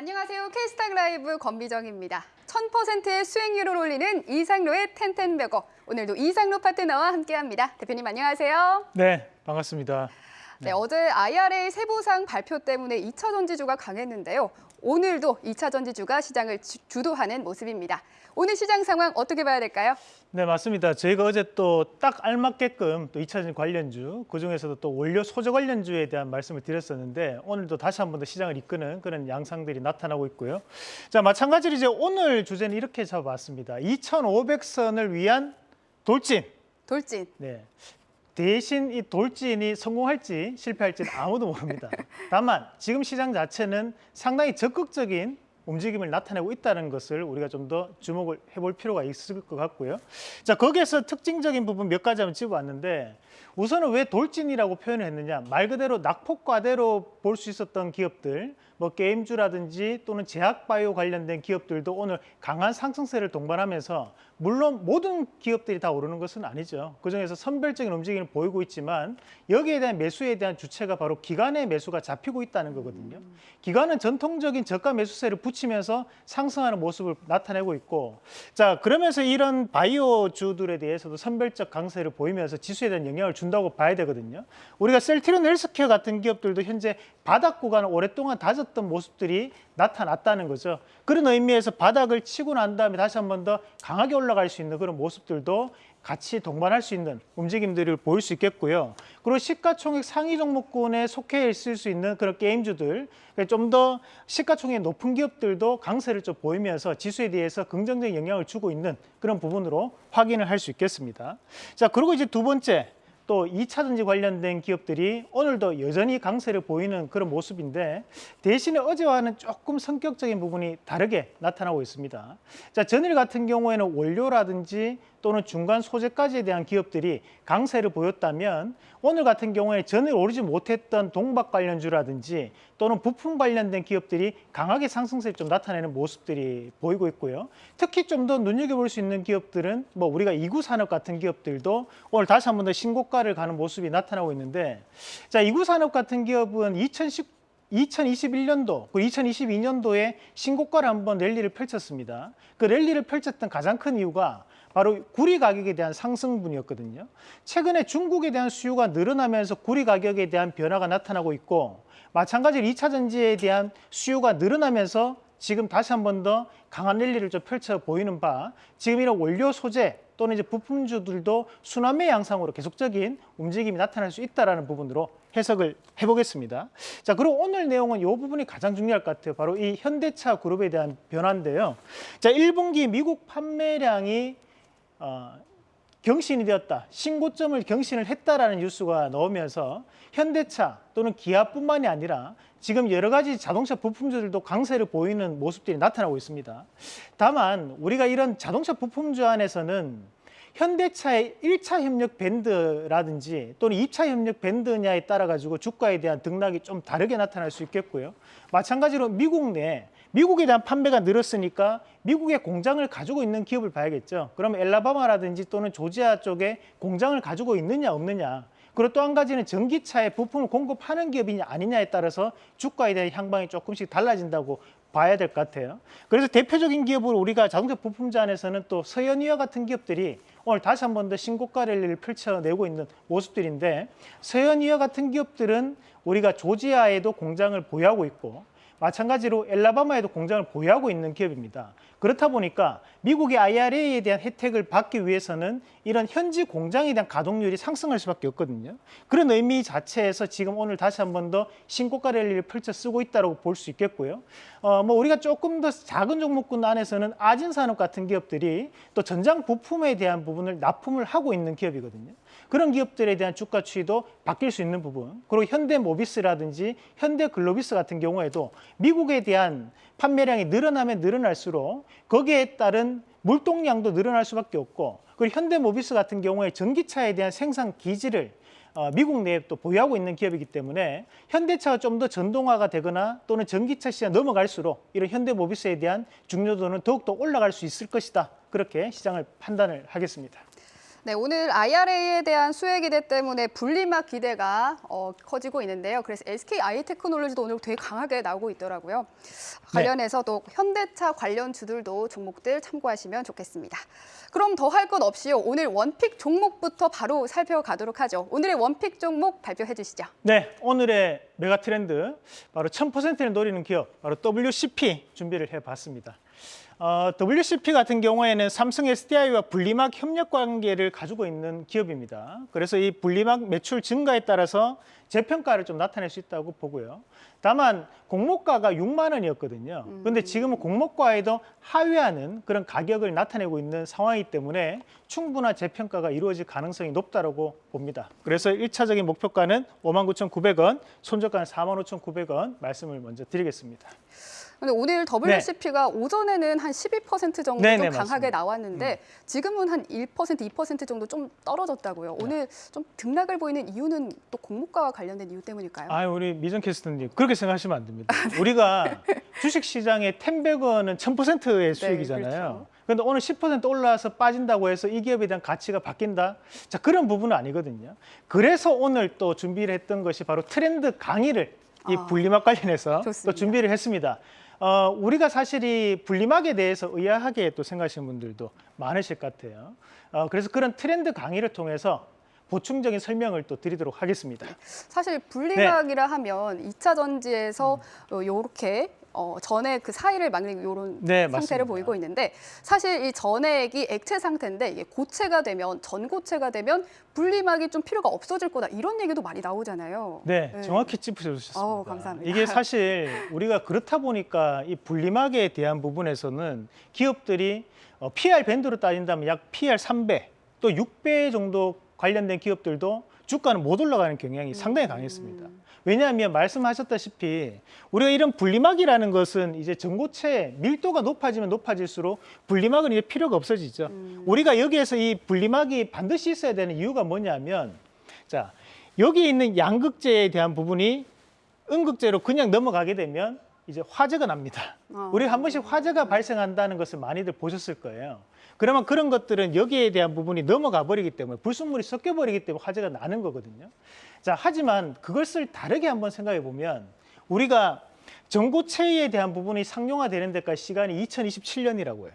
안녕하세요. K스탁 라이브 권비정입니다. 1000%의 수익률을 올리는 이상로의 텐텐베거. 오늘도 이상로 파트너와 함께합니다. 대표님 안녕하세요. 네, 반갑습니다. 네, 어제 IRA 세부상 발표 때문에 2차 전지주가 강했는데요. 오늘도 2차 전지주가 시장을 주- 주도하는 모습입니다. 오늘 시장 상황 어떻게 봐야 될까요? 네, 맞습니다. 저희가 어제 또 딱 알맞게끔 또 2차전 관련주, 그중에서도 또 원료 소재 관련주에 대한 말씀을 드렸었는데 오늘도 다시 한 번 더 시장을 이끄는 그런 양상들이 나타나고 있고요. 자, 마찬가지로 이제 오늘 주제는 이렇게 잡아봤습니다. 2,500선을 위한 돌진. 돌진. 네. 대신 이 돌진이 성공할지 실패할지는 아무도 모릅니다. 다만 지금 시장 자체는 상당히 적극적인 움직임을 나타내고 있다는 것을 우리가 좀 더 주목을 해볼 필요가 있을 것 같고요. 자 거기에서 특징적인 부분 몇 가지 한번 집어왔는데 우선은 왜 돌진이라고 표현을 했느냐 말 그대로 낙폭과대로 볼 수 있었던 기업들 뭐 게임주라든지 또는 제약바이오 관련된 기업들도 오늘 강한 상승세를 동반하면서 물론 모든 기업들이 다 오르는 것은 아니죠. 그중에서 선별적인 움직임을 보이고 있지만 여기에 대한 매수에 대한 주체가 바로 기관의 매수가 잡히고 있다는 거거든요. 기관은 전통적인 저가 매수세를 붙이면서 상승하는 모습을 나타내고 있고 자 그러면서 이런 바이오주들에 대해서도 선별적 강세를 보이면서 지수에 대한 영향을 준다고 봐야 되거든요. 우리가 셀트리온 헬스케어 같은 기업들도 현재 바닥 구간을 오랫동안 다졌 던 모습들이 나타났다는 거죠. 그런 의미에서 바닥을 치고 난 다음에 다시 한 번 더 강하게 올라갈 수 있는 그런 모습들도 같이 동반할 수 있는 움직임들을 보일 수 있겠고요. 그리고 시가총액 상위 종목군에 속해 있을 수 있는 그런 게임주들, 그러니까 좀더 시가총액 높은 기업들도 강세를 좀 보이면서 지수에 대해서 긍정적인 영향을 주고 있는 그런 부분으로 확인을 할 수 있겠습니다. 자, 그리고 이제 두 번째, 또 2차 전지 관련된 기업들이 오늘도 여전히 강세를 보이는 그런 모습인데 대신에 어제와는 조금 성격적인 부분이 다르게 나타나고 있습니다. 자, 전일 같은 경우에는 원료라든지 또는 중간 소재까지에 대한 기업들이 강세를 보였다면 오늘 같은 경우에 전일 오르지 못했던 동박 관련주라든지 또는 부품 관련된 기업들이 강하게 상승세를 좀 나타내는 모습들이 보이고 있고요. 특히 좀 더 눈여겨볼 수 있는 기업들은 뭐 우리가 이구 산업 같은 기업들도 오늘 다시 한 번 더 신고가를 가는 모습이 나타나고 있는데 자 이구 산업 같은 기업은 2010 2021년도, 그 2022년도에 신고가를 한번 랠리를 펼쳤습니다. 그 랠리를 펼쳤던 가장 큰 이유가 바로 구리 가격에 대한 상승분이었거든요. 최근에 중국에 대한 수요가 늘어나면서 구리 가격에 대한 변화가 나타나고 있고 마찬가지로 2차 전지에 대한 수요가 늘어나면서 지금 다시 한 번 더 강한 랠리를 좀 펼쳐 보이는 바 지금 이런 원료 소재 또는 이제 부품주들도 순환매 양상으로 계속적인 움직임이 나타날 수 있다라는 부분으로 해석을 해보겠습니다. 자, 그리고 오늘 내용은 이 부분이 가장 중요할 것 같아요. 바로 이 현대차 그룹에 대한 변화인데요. 자, 1분기 미국 판매량이 어, 경신이 되었다. 신고점을 경신을 했다라는 뉴스가 나오면서 현대차 또는 기아뿐만이 아니라 지금 여러 가지 자동차 부품주들도 강세를 보이는 모습들이 나타나고 있습니다. 다만 우리가 이런 자동차 부품주 안에서는 현대차의 1차 협력 밴드라든지 또는 2차 협력 밴드냐에 따라 가지고 주가에 대한 등락이 좀 다르게 나타날 수 있겠고요. 마찬가지로 미국 내 미국에 대한 판매가 늘었으니까 미국의 공장을 가지고 있는 기업을 봐야겠죠. 그럼 엘라바마라든지 또는 조지아 쪽에 공장을 가지고 있느냐 없느냐. 그리고 또 한 가지는 전기차에 부품을 공급하는 기업이냐 아니냐에 따라서 주가에 대한 향방이 조금씩 달라진다고 봐야 될 것 같아요. 그래서 대표적인 기업으로 우리가 자동차 부품주 안에서는 또 서현이와 같은 기업들이 오늘 다시 한 번 더 신고가 랠리를 펼쳐내고 있는 모습들인데 서현이와 같은 기업들은 우리가 조지아에도 공장을 보유하고 있고 마찬가지로 엘라바마에도 공장을 보유하고 있는 기업입니다. 그렇다 보니까 미국의 IRA에 대한 혜택을 받기 위해서는 이런 현지 공장에 대한 가동률이 상승할 수밖에 없거든요. 그런 의미 자체에서 지금 오늘 다시 한 번 더 신고가 랠리를 펼쳐 쓰고 있다고 볼 수 있겠고요. 어, 뭐 우리가 조금 더 작은 종목군 안에서는 아진산업 같은 기업들이 또 전장 부품에 대한 부분을 납품을 하고 있는 기업이거든요. 그런 기업들에 대한 주가 추이도 바뀔 수 있는 부분 그리고 현대모비스라든지 현대글로비스 같은 경우에도 미국에 대한 판매량이 늘어나면 늘어날수록 거기에 따른 물동량도 늘어날 수밖에 없고 그리고 현대모비스 같은 경우에 전기차에 대한 생산 기지를 어, 미국 내에 또 보유하고 있는 기업이기 때문에 현대차가 좀 더 전동화가 되거나 또는 전기차 시장 넘어갈수록 이런 현대모비스에 대한 중요도는 더욱더 올라갈 수 있을 것이다. 그렇게 시장을 판단을 하겠습니다. 네, 오늘 IRA에 대한 수혜 기대 때문에 분리막 기대가 어, 커지고 있는데요. 그래서 SK 아이테크놀로지도 오늘 되게 강하게 나오고 있더라고요. 관련해서 또 현대차 관련 주들도 종목들 참고하시면 좋겠습니다. 그럼 더 할 것 없이요. 오늘 원픽 종목부터 바로 살펴가도록 하죠. 오늘의 원픽 종목 발표해 주시죠. 네, 오늘의 메가 트렌드 바로 1000%를 노리는 기업 바로 WCP 준비를 해봤습니다. 어, WCP 같은 경우에는 삼성 SDI와 분리막 협력 관계를 가지고 있는 기업입니다. 그래서 이 분리막 매출 증가에 따라서 재평가를 좀 나타낼 수 있다고 보고요. 다만 공모가가 6만 원이었거든요. 근데 지금은 공모가에도 하회하는 그런 가격을 나타내고 있는 상황이기 때문에 충분한 재평가가 이루어질 가능성이 높다고 봅니다. 그래서 일차적인 목표가는 59,900원, 손절가는 45,900원 말씀을 먼저 드리겠습니다. 근데 오늘 WCP가 오전에는 한 12% 정도 네, 네, 좀 강하게 맞습니다. 음. 나왔는데 지금은 한 1%, 2% 정도 좀 떨어졌다고요. 네. 오늘 좀 등락을 보이는 이유는 또 공모가와 관련된 이유 때문일까요? 아, 우리 미전 캐스터님 그렇게 생각하시면 안 됩니다. 우리가 주식 시장의 10백원은 1000%의 수익이잖아요. 그렇죠. 그런데 오늘 10% 올라와서 빠진다고 해서 이 기업에 대한 가치가 바뀐다? 자, 그런 부분은 아니거든요. 그래서 오늘 또 준비를 했던 것이 바로 트렌드 강의를 이 아, 분리막 관련해서 좋습니다. 또 준비를 했습니다. 어, 우리가 사실 이 분리막에 대해서 의아하게 또 생각하시는 분들도 많으실 것 같아요. 어, 그래서 그런 트렌드 강의를 통해서 보충적인 설명을 또 드리도록 하겠습니다. 사실 분리막이라 네. 하면 2차 전지에서 음. 어, 요렇게 어, 전액 그 사이를 막는 이런 네, 상태를 맞습니다. 보이고 있는데 사실 이 전액이 액체 상태인데 이게 고체가 되면 전고체가 되면 분리막이 좀 필요가 없어질 거다 이런 얘기도 많이 나오잖아요. 네, 네. 정확히 짚으셨습니다. 어우, 감사합니다. 이게 사실 우리가 그렇다 보니까 이 분리막에 대한 부분에서는 기업들이 어, PR 밴드로 따진다면 약 PR 3배 또 6배 정도 관련된 기업들도 주가는 못 올라가는 경향이 상당히 강했습니다. 음. 왜냐하면 말씀하셨다시피 우리가 이런 분리막이라는 것은 이제 전고체 밀도가 높아지면 높아질수록 분리막은 이제 필요가 없어지죠. 음. 우리가 여기에서 이 분리막이 반드시 있어야 되는 이유가 뭐냐면 자 여기 있는 양극재에 대한 부분이 음극재로 그냥 넘어가게 되면 이제 화재가 납니다. 어. 우리가 한 번씩 화재가 발생한다는 것을 많이들 보셨을 거예요. 그러면 그런 것들은 여기에 대한 부분이 넘어가 버리기 때문에 불순물이 섞여 버리기 때문에 화재가 나는 거거든요. 자, 하지만 그것을 다르게 한번 생각해 보면 우리가 전고체에 대한 부분이 상용화되는 데까지 시간이 2027년이라고 해요.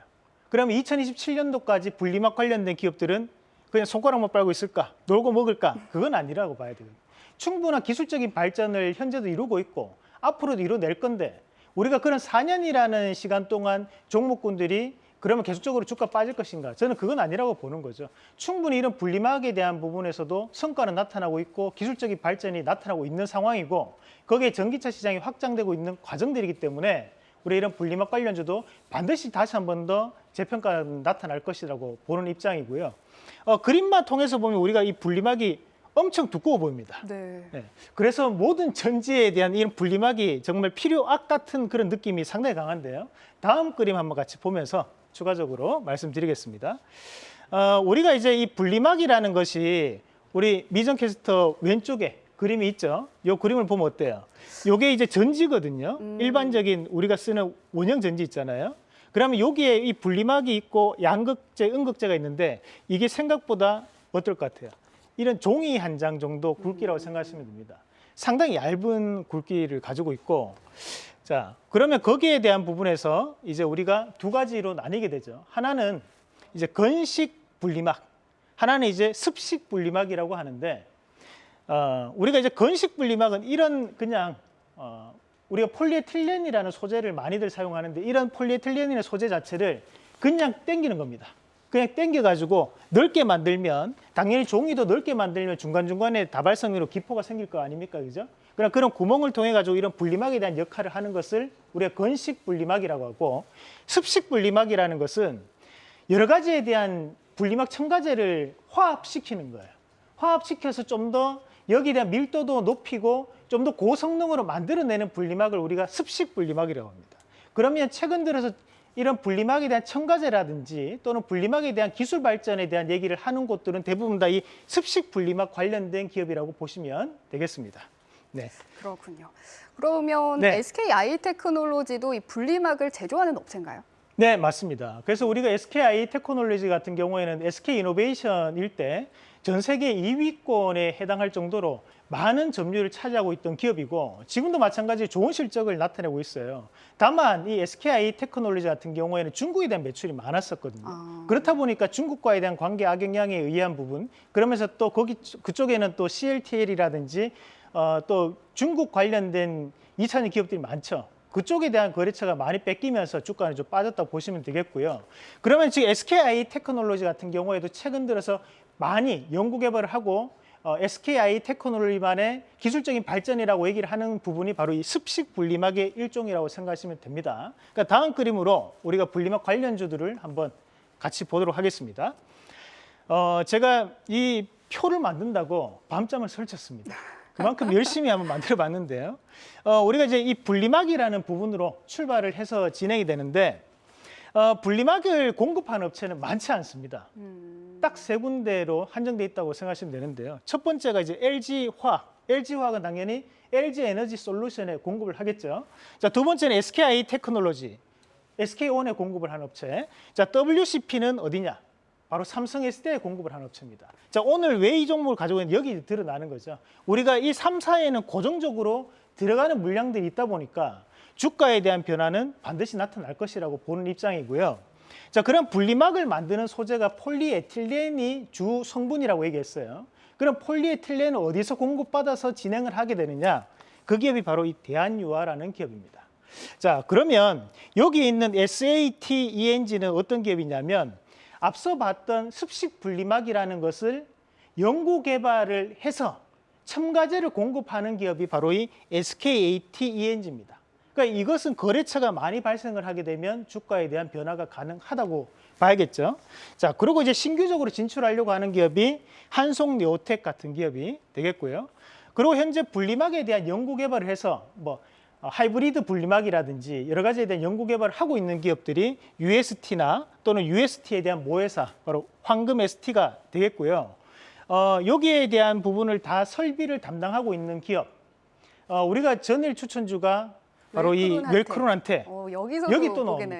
그러면 2027년도까지 분리막 관련된 기업들은 그냥 손가락만 빨고 있을까? 놀고 먹을까? 그건 아니라고 봐야 되거든요. 충분한 기술적인 발전을 현재도 이루고 있고 앞으로도 이뤄낼 건데 우리가 그런 4년이라는 시간 동안 종목군들이 그러면 계속적으로 주가 빠질 것인가? 저는 그건 아니라고 보는 거죠. 충분히 이런 분리막에 대한 부분에서도 성과는 나타나고 있고 기술적인 발전이 나타나고 있는 상황이고 거기에 전기차 시장이 확장되고 있는 과정들이기 때문에 우리 이런 분리막 관련주도 반드시 다시 한 번 더 재평가 나타날 것이라고 보는 입장이고요. 어, 그림만 통해서 보면 우리가 이 분리막이 엄청 두꺼워 보입니다. 네. 네. 그래서 모든 전지에 대한 이런 분리막이 정말 필요악 같은 그런 느낌이 상당히 강한데요. 다음 그림 한번 같이 보면서 추가적으로 말씀드리겠습니다. 어, 우리가 이제 이 분리막이라는 것이 우리 미전 캐스터 왼쪽에 그림이 있죠. 이 그림을 보면 어때요? 이게 이제 전지거든요. 음. 일반적인 우리가 쓰는 원형 전지 있잖아요. 그러면 여기에 이 분리막이 있고 양극재, 음극재가 있는데 이게 생각보다 어떨 것 같아요? 이런 종이 한 장 정도 굵기라고 생각하시면 됩니다. 상당히 얇은 굵기를 가지고 있고 자 그러면 거기에 대한 부분에서 이제 우리가 두 가지로 나뉘게 되죠. 하나는 이제 건식 분리막, 하나는 이제 습식 분리막이라고 하는데 어, 우리가 이제 건식 분리막은 이런 그냥 어, 우리가 폴리에틸렌이라는 소재를 많이들 사용하는데 이런 폴리에틸렌이라는 소재 자체를 그냥 땡기는 겁니다. 그냥 땡겨가지고 넓게 만들면 당연히 종이도 넓게 만들면 중간중간에 다발성으로 기포가 생길 거 아닙니까? 그죠? 그럼 그런 구멍을 통해 가지고 이런 분리막에 대한 역할을 하는 것을 우리가 건식 분리막이라고 하고 습식 분리막이라는 것은 여러 가지에 대한 분리막 첨가제를 화합시키는 거예요. 화합시켜서 좀 더 여기에 대한 밀도도 높이고 좀 더 고성능으로 만들어내는 분리막을 우리가 습식 분리막이라고 합니다. 그러면 최근 들어서 이런 분리막에 대한 첨가제라든지 또는 분리막에 대한 기술 발전에 대한 얘기를 하는 곳들은 대부분 다 이 습식 분리막 관련된 기업이라고 보시면 되겠습니다. 네. 그렇군요. 그러면 네. SK 아이테크놀로지도 이 분리막을 제조하는 업체인가요? 네, 맞습니다. 그래서 우리가 SKI 테크놀로지 같은 경우에는 SK 이노베이션일 때 전 세계 2위권에 해당할 정도로 많은 점유율을 차지하고 있던 기업이고 지금도 마찬가지 좋은 실적을 나타내고 있어요. 다만 이 SKI 테크놀로지 같은 경우에는 중국에 대한 매출이 많았었거든요. 아. 그렇다 보니까 중국과에 대한 관계 악영향에 의한 부분 그러면서 또 거기 그쪽에는 또 CLTL이라든지 어, 또 중국 관련된 2차전 기업들이 많죠. 그쪽에 대한 거래처가 많이 뺏기면서 주가는 좀 빠졌다 보시면 되겠고요. 그러면 지금 SKI 테크놀로지 같은 경우에도 최근 들어서 많이 연구 개발을 하고 어, SKI 테크놀로지만의 기술적인 발전이라고 얘기를 하는 부분이 바로 이 습식 분리막의 일종이라고 생각하시면 됩니다. 그러니까 다음 그림으로 우리가 분리막 관련주들을 한번 같이 보도록 하겠습니다. 어, 제가 이 표를 만든다고 밤잠을 설쳤습니다. 그만큼 열심히 한번 만들어 봤는데요. 어, 우리가 이제 이 분리막이라는 부분으로 출발을 해서 진행이 되는데 어, 분리막을 공급하는 업체는 많지 않습니다. 음. 딱세 군데로 한정돼 있다고 생각하시면 되는데요. 첫 번째가 이제 LG화학. LG화학은 당연히 LG 에너지 솔루션에 공급을 하겠죠. 자, 두 번째는 SKI 테크놀로지. SK온에 공급을 한 업체. 자, WCP는 어디냐? 바로 삼성 SD에 공급을 한 업체입니다. 자, 오늘 왜 이 종목을 가지고 있는지 여기 드러나는 거죠. 우리가 이 3사에는 고정적으로 들어가는 물량들이 있다 보니까 주가에 대한 변화는 반드시 나타날 것이라고 보는 입장이고요. 자, 그럼 분리막을 만드는 소재가 폴리에틸렌이 주 성분이라고 얘기했어요. 그럼 폴리에틸렌은 어디서 공급받아서 진행을 하게 되느냐? 그 기업이 바로 이 대한유화라는 기업입니다. 자, 그러면 여기 있는 SATENG는 어떤 기업이냐면 앞서 봤던 습식 분리막이라는 것을 연구 개발을 해서 첨가제를 공급하는 기업이 바로 이 SKATENG입니다. 그러니까 이것은 거래처가 많이 발생을 하게 되면 주가에 대한 변화가 가능하다고 봐야겠죠. 자, 그리고 이제 신규적으로 진출하려고 하는 기업이 한송 네오텍 같은 기업이 되겠고요. 그리고 현재 분리막에 대한 연구 개발을 해서 뭐 어, 하이브리드 분리막이라든지 여러 가지에 대한 연구 개발을 하고 있는 기업들이 UST나 또는 UST에 대한 모회사 바로 황금 ST가 되겠고요. 어, 여기에 대한 부분을 다 설비를 담당하고 있는 기업. 어, 우리가 전일 추천주가 바로 이 웰크론한테. 웰크론한테 어, 여기 또. 나옵니다.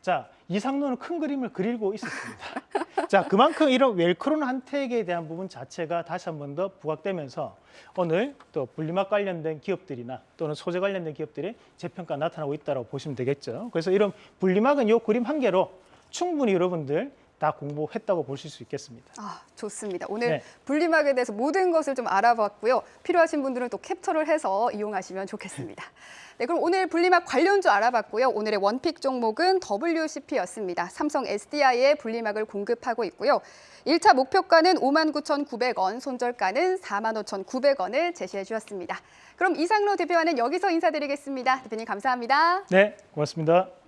자, 이상로는 큰 그림을 그리고 있었습니다. 자, 그만큼 이런 웰크론 한택에 대한 부분 자체가 다시 한 번 더 부각되면서 오늘 또 분리막 관련된 기업들이나 또는 소재 관련된 기업들의 재평가 나타나고 있다고 보시면 되겠죠. 그래서 이런 분리막은 이 그림 한 개로 충분히 여러분들 다 공부했다고 보실 수 있겠습니다. 아, 좋습니다. 오늘 네. 분리막에 대해서 모든 것을 좀 알아봤고요. 필요하신 분들은 또 캡처를 해서 이용하시면 좋겠습니다. 네, 그럼 오늘 분리막 관련주 알아봤고요. 오늘의 원픽 종목은 WCP였습니다. 삼성 SDI에 분리막을 공급하고 있고요. 1차 목표가는 59,900원, 손절가는 45,900원을 제시해 주셨습니다. 그럼 이상로 대표와는 여기서 인사드리겠습니다. 대표님 감사합니다. 네, 고맙습니다.